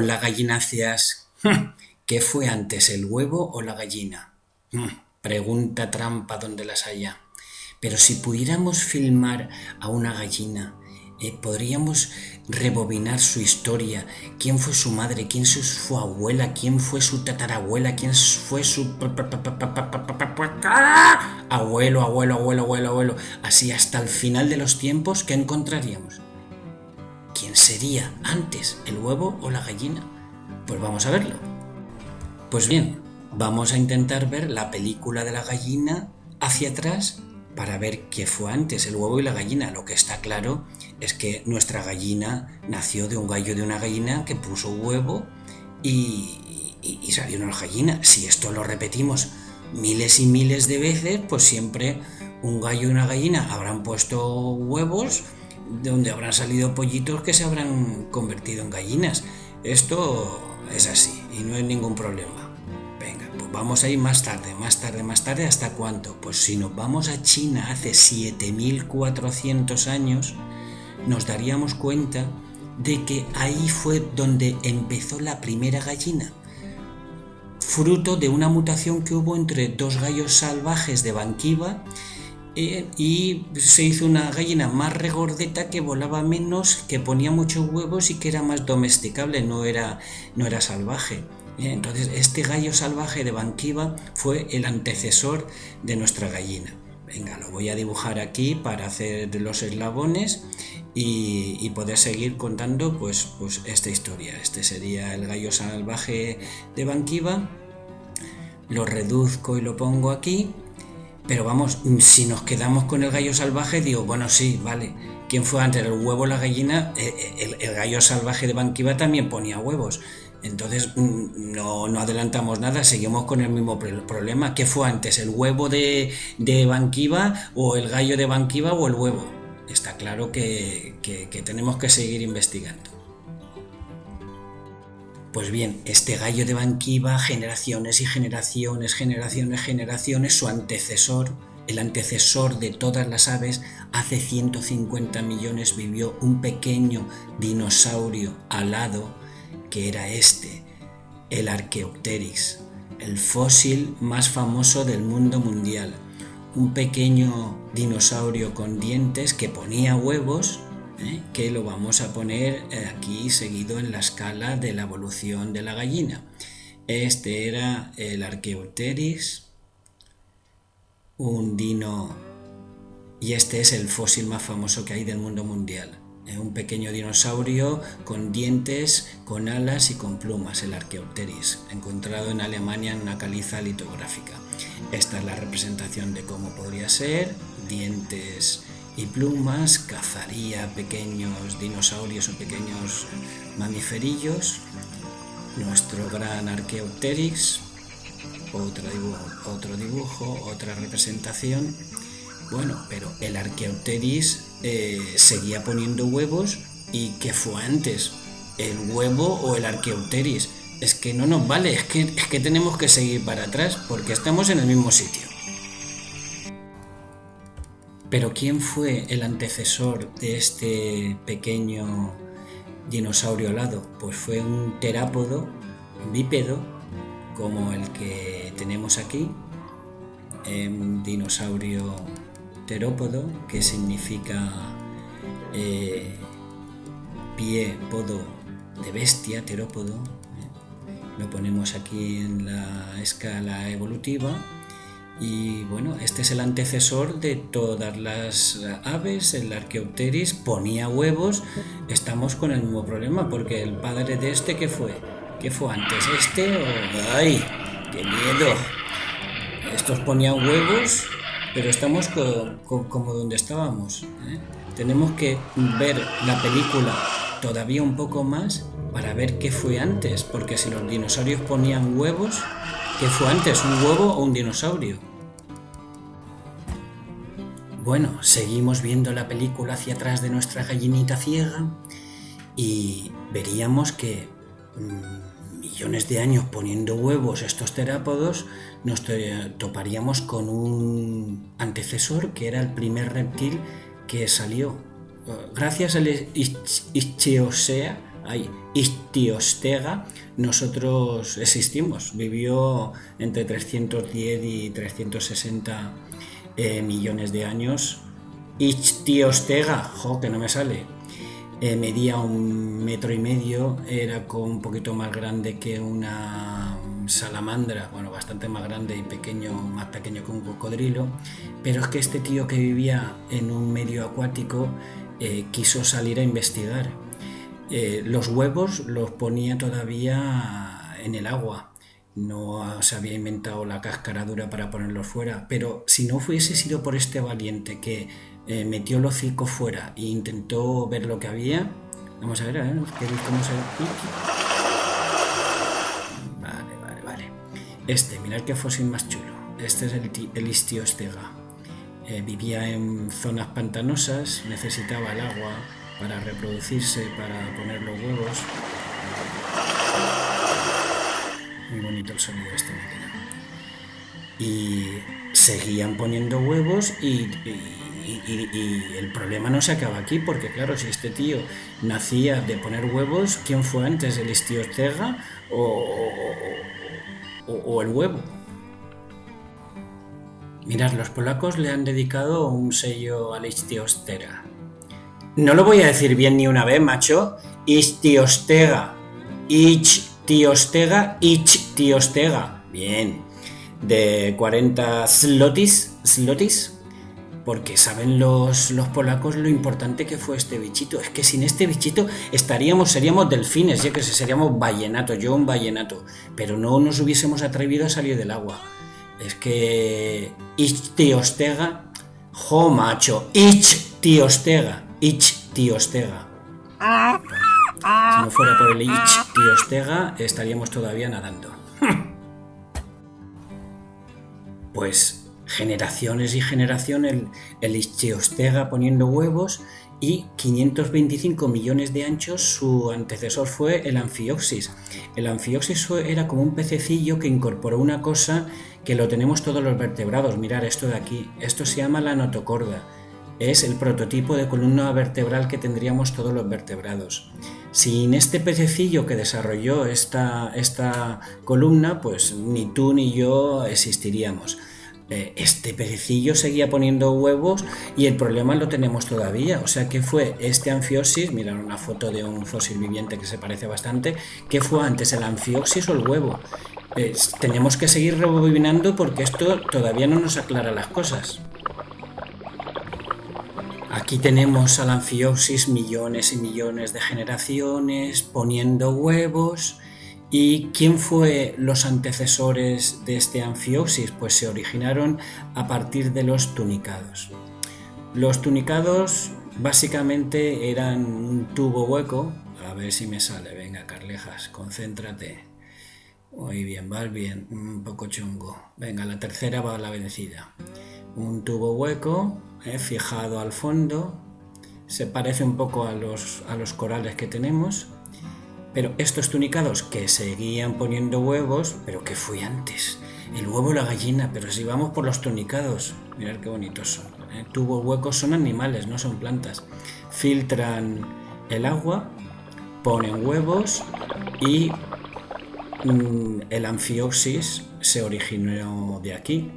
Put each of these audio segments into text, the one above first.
Gallináceas. ¿Qué fue antes, el huevo o la gallina? Mm, pregunta trampa donde las haya. Pero si pudiéramos filmar a una gallina, eh, podríamos rebobinar su historia, quién fue su madre, quién fue su abuela, quién fue su tatarabuela, quién fue su abuelo, abuelo, abuelo, abuelo, abuelo, así hasta el final de los tiempos, ¿qué encontraríamos? ¿Quién sería antes, el huevo o la gallina? Pues vamos a verlo. Pues bien, vamos a intentar ver la película de la gallina hacia atrás para ver qué fue antes, el huevo y la gallina. Lo que está claro es que nuestra gallina nació de un gallo de una gallina que puso huevo y, y, salió una gallina. Si esto lo repetimos miles y miles de veces, pues siempre un gallo y una gallina habrán puesto huevos de donde habrán salido pollitos que se habrán convertido en gallinas. Esto es así y no hay ningún problema. Venga, pues vamos a ir más tarde, más tarde, más tarde, ¿hasta cuánto? Pues si nos vamos a China hace 7400 años, nos daríamos cuenta de que ahí fue donde empezó la primera gallina, fruto de una mutación que hubo entre dos gallos salvajes de Banquiva y se hizo una gallina más regordeta que volaba menos, que ponía muchos huevos y que era más domesticable, no era, no era salvaje. Entonces este gallo salvaje de Banquiva fue el antecesor de nuestra gallina. Venga, lo voy a dibujar aquí para hacer los eslabones y, poder seguir contando pues, pues esta historia. Este sería el gallo salvaje de Banquiva. Lo reduzco y lo pongo aquí pero vamos, si nos quedamos con el gallo salvaje, digo, bueno, sí, vale. ¿Quién fue antes, el huevo o la gallina? Eh, eh, el, gallo salvaje de Banquiva también ponía huevos. Entonces mm, no, adelantamos nada, seguimos con el mismo problema. ¿Qué fue antes, el huevo de, de Banquiva o el gallo de Banquiva o el huevo? Está claro que tenemos que seguir investigando. Pues bien, este gallo de Banquiva, generaciones y generaciones, generaciones, generaciones, su antecesor, el antecesor de todas las aves, hace 150 millones vivió un pequeño dinosaurio alado que era este, el Archaeopteryx, el fósil más famoso del mundo mundial. Un pequeño dinosaurio con dientes que ponía huevos que lo vamos a poner eh, aquí seguido en la escala de la evolución de la gallina. Este era el Archaeopteryx, un dino, y este es el fósil más famoso que hay del mundo mundial. ¿eh? Un pequeño dinosaurio con dientes, con alas y con plumas, el Archaeopteryx, encontrado en Alemania en una caliza litográfica. Esta es la representación de cómo podría ser, dientes y plumas, cazaría pequeños dinosaurios o pequeños mamiferillos, nuestro gran Archaeopteryx, otro dibujo, otro dibujo, otra representación. Bueno, pero el Archaeopteryx eh, seguía poniendo huevos y ¿qué fue antes? ¿El huevo o el Archaeopteryx? Es que no nos vale, es que, es que tenemos que seguir para atrás porque estamos en el mismo sitio. Pero ¿quién fue el antecesor de este pequeño dinosaurio alado? Pues fue un terápodo bípedo como el que tenemos aquí, un dinosaurio terópodo, que significa eh, pie, podo de bestia, terópodo. ¿eh? Lo ponemos aquí en la escala evolutiva y bueno, este es el antecesor de todas las aves, el Archaeopteryx ponía huevos, estamos con el mismo problema, porque el padre de este, ¿qué fue? ¿Qué fue antes? ¿Este o...? ¡Ay! ¡Qué miedo! Estos ponían huevos, pero estamos como donde estábamos. ¿eh? Tenemos que ver la película todavía un poco más para ver qué fue antes, porque si los dinosaurios ponían huevos, ¿qué fue antes, un huevo o un dinosaurio? Bueno, seguimos viendo la película hacia atrás de nuestra gallinita ciega y veríamos que mm, millones de años poniendo huevos estos terápodos nos toparíamos con un antecesor que era el primer reptil que salió. Gracias al Ichthyosea Ay, Ichtiostega, nosotros existimos. Vivió entre 310 y 360 eh, millones de años. Ichtiostega, jo, que no me sale. Eh, medía un metro y medio, era un poquito más grande que una salamandra, bueno, bastante más grande y pequeño, más pequeño que un cocodrilo, pero es que este tío que vivía en un medio acuático eh, quiso salir a investigar. Eh, los huevos los ponía todavía en el agua, no se había inventado la cáscara dura para ponerlos fuera, pero si no fuese sido por este valiente que eh, metió el hocico fuera e intentó ver lo que había, vamos a ver, a ver, cómo se... Este, mirad qué fósil más chulo. Este es el, el Istiostega. Eh, vivía en zonas pantanosas, necesitaba el agua para reproducirse, para poner los huevos. Muy bonito el sonido este Y seguían poniendo huevos y, el problema no se acaba aquí, porque claro, si este tío nacía de poner huevos, ¿quién fue antes, el Istiostega o, o, el huevo. Mirad, los polacos le han dedicado un sello a la Istiostega. No lo voy a decir bien ni una vez, macho. Istiostega. Ichtiostega. Ichtiostega. Bien. De 40 slotis. Slotis porque saben los, los, polacos lo importante que fue este bichito. Es que sin este bichito estaríamos, seríamos delfines, ya que seríamos vallenato, yo un vallenato, pero no nos hubiésemos atrevido a salir del agua. Es que Ich tiostega, jo macho, Ich tiostega, Ich tiostega. Si no fuera por el Ich tiostega, estaríamos todavía nadando. Pues generaciones y generaciones el, el Ichthyostega poniendo huevos y 525 millones de anchos su antecesor fue el Amphioxis. El Amphioxis era como un pececillo que incorporó una cosa que lo tenemos todos los vertebrados. Mirar esto de aquí, esto se llama la notocorda. Es el prototipo de columna vertebral que tendríamos todos los vertebrados. Sin este pececillo que desarrolló esta, esta columna, pues ni tú ni yo existiríamos. Eh, este pececillo seguía poniendo huevos y el problema lo tenemos todavía. O sea, ¿qué fue este anfioxis? Mirad una foto de un fósil viviente que se parece bastante. ¿Qué fue antes, el anfioxis o el huevo? tenemos que seguir rebobinando porque esto todavía no nos aclara las cosas. Aquí tenemos al anfioxis millones y millones de generaciones poniendo huevos ¿Y quién fue los antecesores de este anfioxis? Pues se originaron a partir de los tunicados. Los tunicados básicamente eran un tubo hueco. A ver si me sale. Venga, Carlejas, concéntrate. Muy bien, vas bien. Un poco chungo. Venga, la tercera va a la vencida. Un tubo hueco, fijado al fondo. Se parece un poco a los, a los corales que tenemos pero estos tunicados que seguían poniendo huevos, pero ¿qué fue antes? El huevo o la gallina, pero si vamos por los tunicados, mirad qué bonitos son. ¿eh? Tubos huecos son animales, no son plantas. Filtran el agua, ponen huevos y mm, el anfioxis se originó de aquí.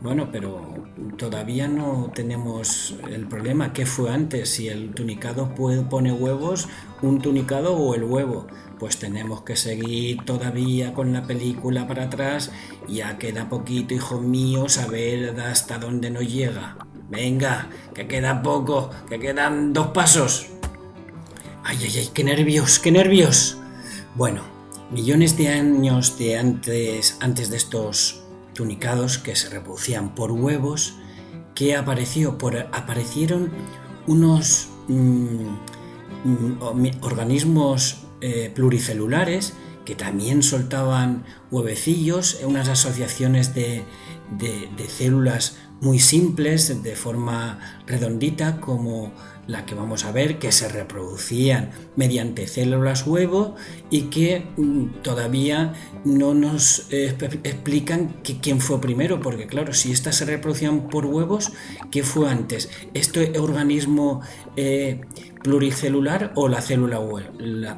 Bueno, pero todavía no tenemos el problema. ¿Qué fue antes? Si el tunicado puede, pone huevos, un tunicado o el huevo. Pues tenemos que seguir todavía con la película para atrás. Ya queda poquito, hijo mío, saber hasta dónde nos llega. Venga, que queda poco, que quedan dos pasos. Ay, ay, ay, qué nervios, qué nervios. Bueno, millones de años de antes, antes de estos tunicados que se reproducían por huevos, que apareció aparecieron unos mm, mm, organismos eh, pluricelulares que también soltaban huevecillos, unas asociaciones de, células muy simples, de forma redondita como la que vamos a ver, que se reproducían mediante células huevo y que mm, todavía no nos eh, explican quién fue primero, porque claro, si estas se reproducían por huevos, ¿qué fue antes? ¿Este organismo eh, pluricelular o la célula huevo,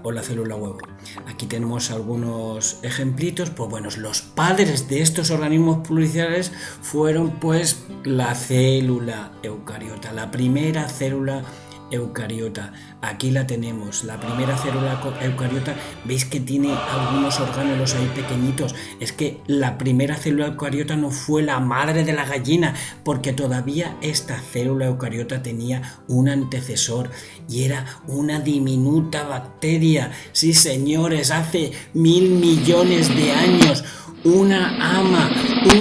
o la célula huevo. Aquí tenemos algunos ejemplitos, pues bueno, los padres de estos organismos pluricelulares fueron pues la célula eucariota, la primera célula eucariota. Aquí la tenemos, la primera célula eucariota. ¿Veis que tiene algunos orgánulos ahí pequeñitos? Es que la primera célula eucariota no fue la madre de la gallina, porque todavía esta célula eucariota tenía un antecesor y era una diminuta bacteria. Sí, señores, hace mil millones de años, una ama,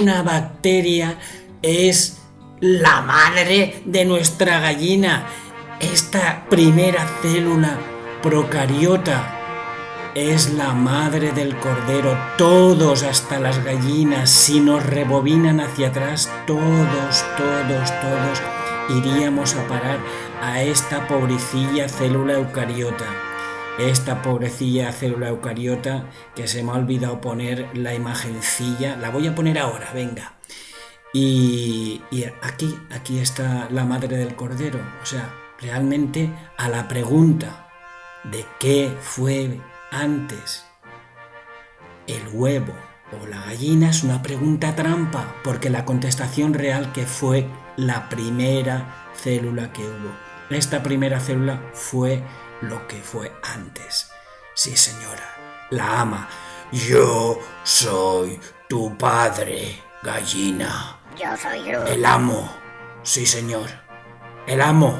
una bacteria es la madre de nuestra gallina esta primera célula procariota es la madre del cordero. Todos, hasta las gallinas, si nos rebobinan hacia atrás, todos, todos, todos iríamos a parar a esta pobrecilla célula eucariota. Esta pobrecilla célula eucariota que se me ha olvidado poner la imagencilla. La voy a poner ahora, venga. Y, aquí, aquí está la madre del cordero. O sea, realmente a la pregunta de qué fue antes el huevo o la gallina es una pregunta trampa, porque la contestación real que fue la primera célula que hubo. Esta primera célula fue lo que fue antes. Sí, señora, la ama. Yo soy tu padre, gallina. El amo. Sí, señor. El amo